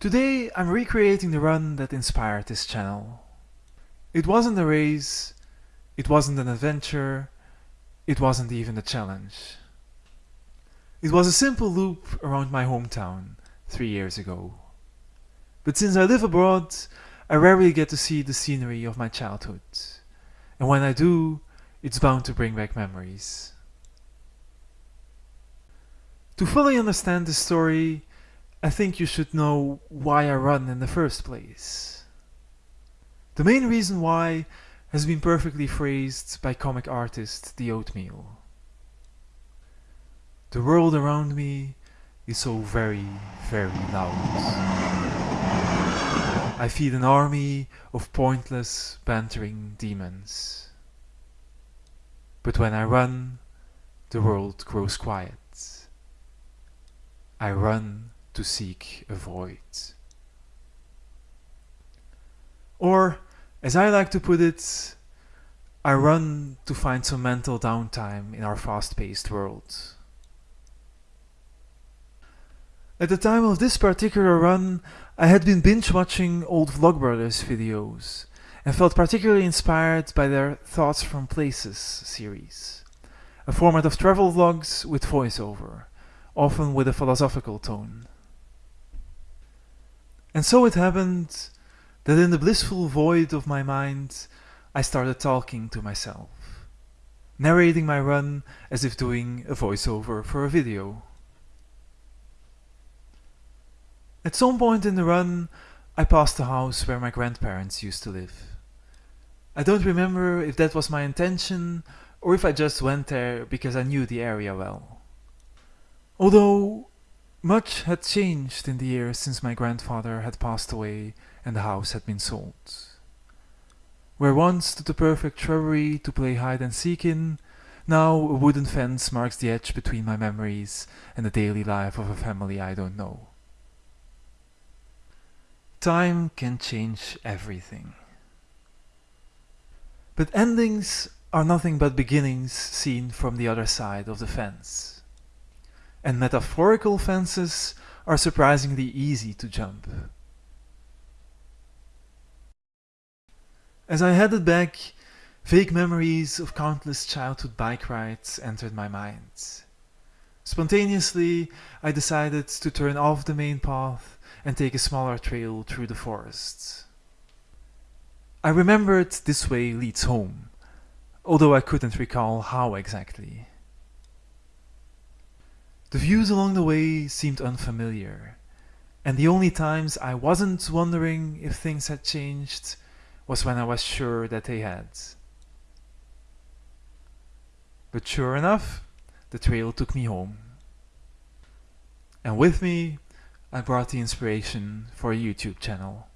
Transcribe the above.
Today I'm recreating the run that inspired this channel. It wasn't a race, it wasn't an adventure, it wasn't even a challenge. It was a simple loop around my hometown three years ago. But since I live abroad, I rarely get to see the scenery of my childhood. And when I do, it's bound to bring back memories. To fully understand the story, I think you should know why I run in the first place. The main reason why has been perfectly phrased by comic artist The Oatmeal. The world around me is so very, very loud. I feed an army of pointless, bantering demons. But when I run, the world grows quiet. I run to seek a void. Or, as I like to put it, I run to find some mental downtime in our fast-paced world. At the time of this particular run, I had been binge-watching old Vlogbrothers videos and felt particularly inspired by their Thoughts from Places series, a format of travel vlogs with voiceover, often with a philosophical tone. And so it happened that in the blissful void of my mind, I started talking to myself, narrating my run as if doing a voiceover for a video. At some point in the run, I passed the house where my grandparents used to live. I don't remember if that was my intention or if I just went there because I knew the area well. Although much had changed in the years since my grandfather had passed away and the house had been sold. Where once stood the perfect shrubbery to play hide and seek in, now a wooden fence marks the edge between my memories and the daily life of a family I don't know. Time can change everything. But endings are nothing but beginnings seen from the other side of the fence and metaphorical fences are surprisingly easy to jump. As I headed back, vague memories of countless childhood bike rides entered my mind. Spontaneously, I decided to turn off the main path and take a smaller trail through the forest. I remembered this way leads home, although I couldn't recall how exactly. The views along the way seemed unfamiliar, and the only times I wasn't wondering if things had changed was when I was sure that they had. But sure enough, the trail took me home. And with me, I brought the inspiration for a YouTube channel.